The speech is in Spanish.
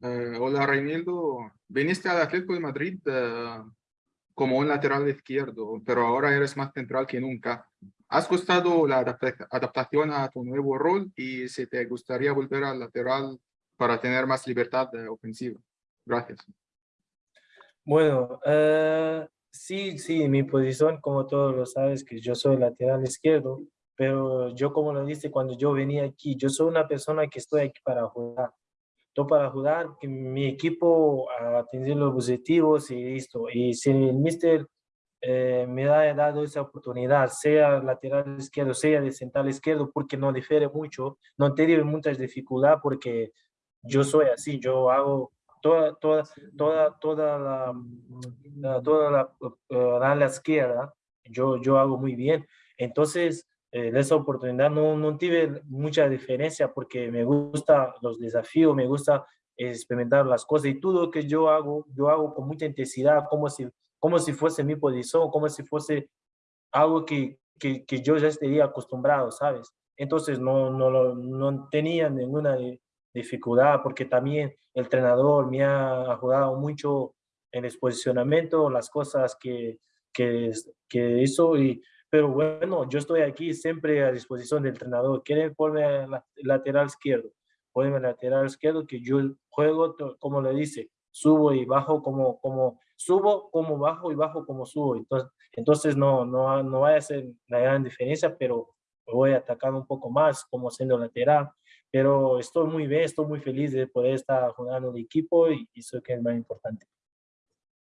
Eh, hola Reinildo, viniste al Atlético de Madrid eh, como un lateral izquierdo, pero ahora eres más central que nunca. ¿Has gustado la adaptación a tu nuevo rol y si te gustaría volver al lateral para tener más libertad ofensiva? Gracias. Bueno, eh, sí, sí, mi posición, como todos lo sabes, que yo soy lateral izquierdo, pero yo como lo dice cuando yo venía aquí, yo soy una persona que estoy aquí para jugar para jugar, que mi equipo a tener los objetivos y listo. Y si el mister eh, me ha dado esa oportunidad, sea lateral izquierdo, sea de central izquierdo, porque no difiere mucho, no tiene muchas dificultades porque yo soy así, yo hago toda, toda, toda, toda la, toda la, la, la izquierda, yo, yo hago muy bien. Entonces, eh, esa oportunidad no, no tuve mucha diferencia porque me gusta los desafíos, me gusta experimentar las cosas y todo lo que yo hago, yo hago con mucha intensidad, como si, como si fuese mi posición, como si fuese algo que, que, que yo ya estaría acostumbrado, ¿sabes? Entonces no, no, no tenía ninguna dificultad porque también el entrenador me ha ayudado mucho en el posicionamiento, las cosas que, que, que hizo y pero bueno, yo estoy aquí siempre a disposición del entrenador. Quieren ponerme lateral izquierdo, ponerme lateral izquierdo que yo juego, como le dice, subo y bajo como, como subo, como bajo y bajo como subo. Entonces, entonces no, no, no va a ser la gran diferencia, pero voy a atacar un poco más como siendo lateral. Pero estoy muy bien, estoy muy feliz de poder estar jugando el equipo y eso que es más importante.